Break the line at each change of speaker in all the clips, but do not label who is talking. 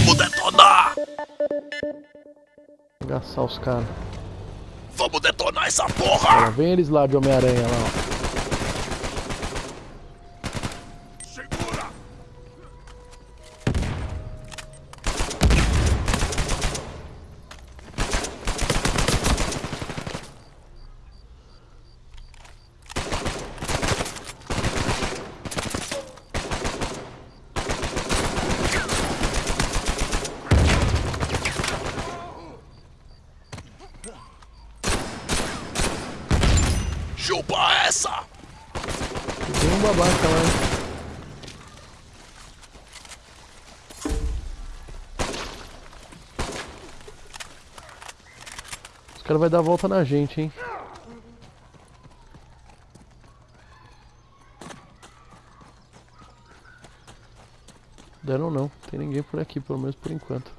Vamos detonar!
Agaçar os caras.
Vamos detonar essa porra!
Ó, vem eles lá de Homem-Aranha lá, ó.
Segura! Chupa essa!
Tem um babaca lá? Os caras vão dar a volta na gente, hein? Deram não, tem ninguém por aqui, pelo menos por enquanto.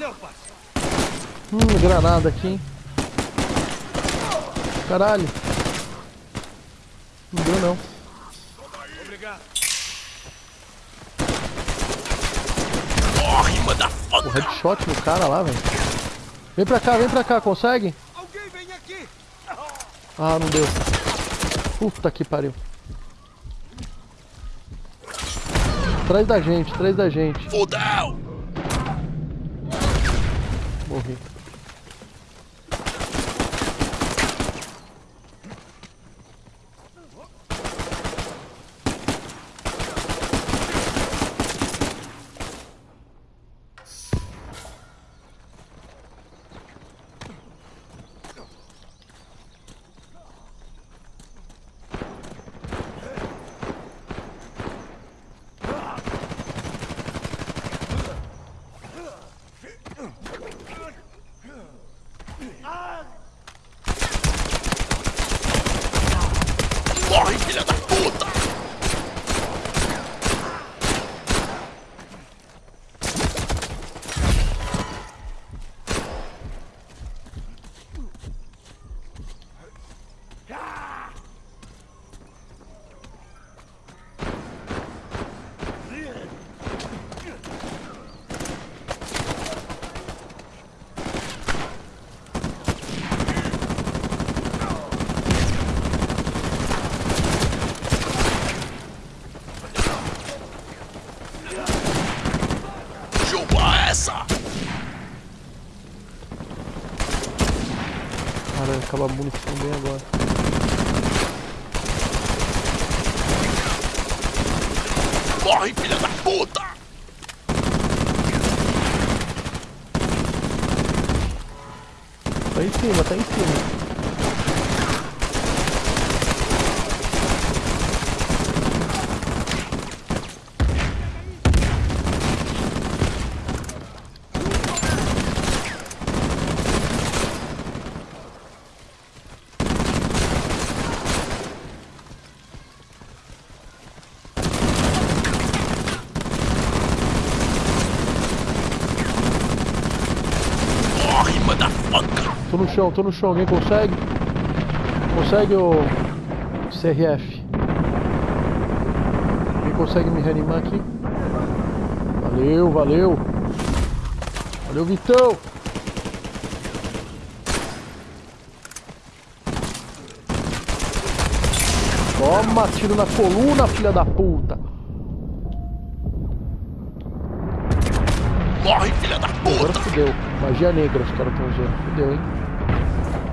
Valeu, parça.
Hum, granada aqui, hein? Caralho. Não deu não.
Obrigado.
Corre,
O
motherfucker!
headshot no cara lá, velho. Vem pra cá, vem pra cá, consegue?
Alguém vem aqui.
Ah, não deu. Puta que pariu. Atrás da gente, atrás da gente.
Fudeu!
Morri.
Corre, filha da puta! Chupa essa!
Cara, acaba a munição bem agora.
Corre, filha da puta!
Tá em cima, tá em cima.
Corre, motherfucker!
Tô no chão, tô no chão. Alguém consegue? Consegue o CRF? Alguém consegue me reanimar aqui? Valeu, valeu. Valeu, Vitão. Toma, tiro na coluna, filha da puta.
Corre, filha da
Agora fudeu. Magia negra os caras estão usando. Fudeu, hein?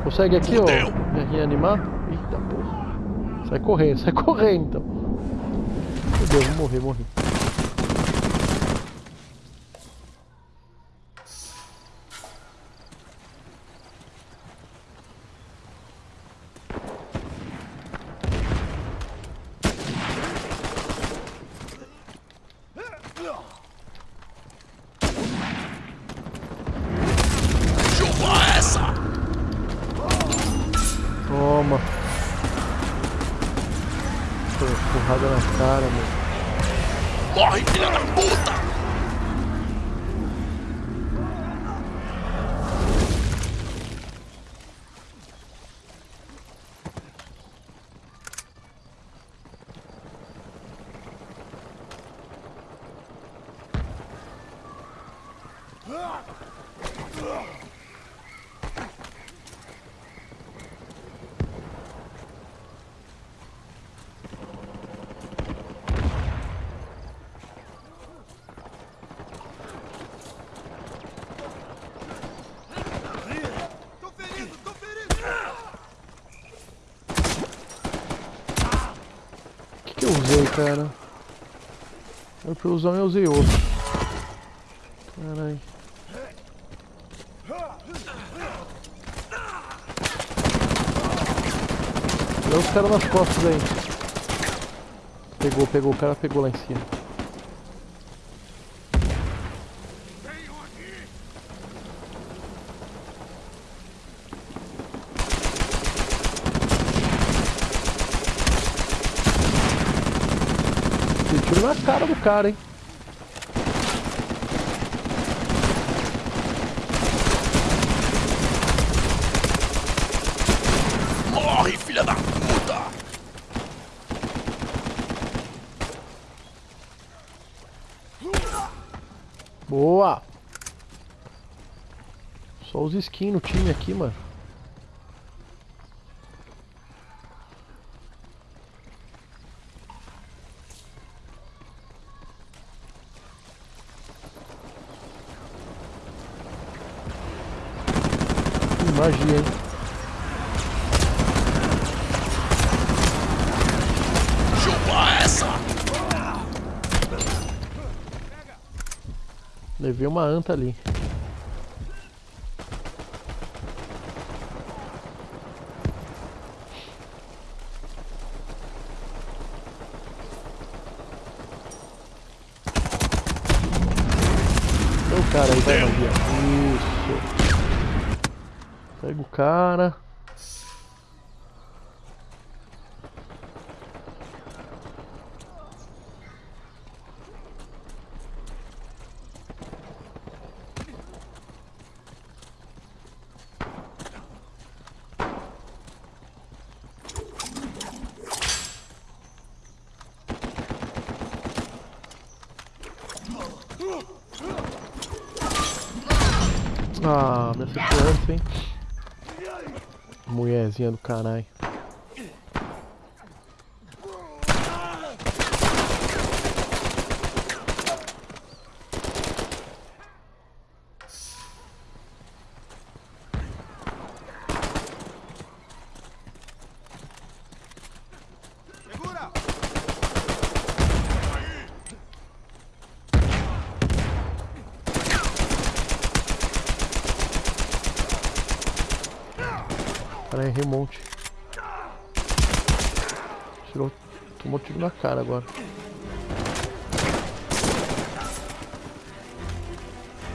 Consegue aqui,
Fudeu.
ó, me reanimar? Eita porra. Sai correndo, sai correndo então. Fudeu, vou morrer, morri.
Chupa
Toma. Pô, porrada na cara, meu.
Morre, filha da puta!
Tô ferido, tô ferido!
O que, que eu usei, cara? Eu pra usar eu usei outro. Caralho. Olha os caras nas costas aí. Pegou, pegou, o cara pegou lá em cima. Na cara do cara, hein?
Morre, filha da puta!
Boa! Só os skins no time aqui, mano. Magia, hein?
Chupa essa!
Levei uma anta ali. Então o cara aí vai magia. Isso. Pega o cara. Ah, me acertou antes, hein? Mulherzinha do caralho. Errei um monte. Tirou. Tomou tiro na cara agora.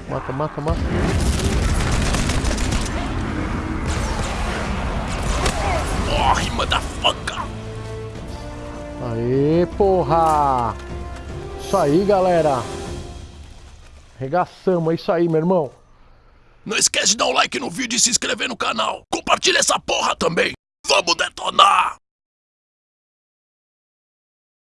Mata, mata, mata.
Morre, motherfucker!
Aê, porra! Isso aí, galera. Regaçamos, é isso aí, meu irmão.
Não esquece de dar um like no vídeo e se inscrever no canal. Compartilha essa porra também. Vamos detonar!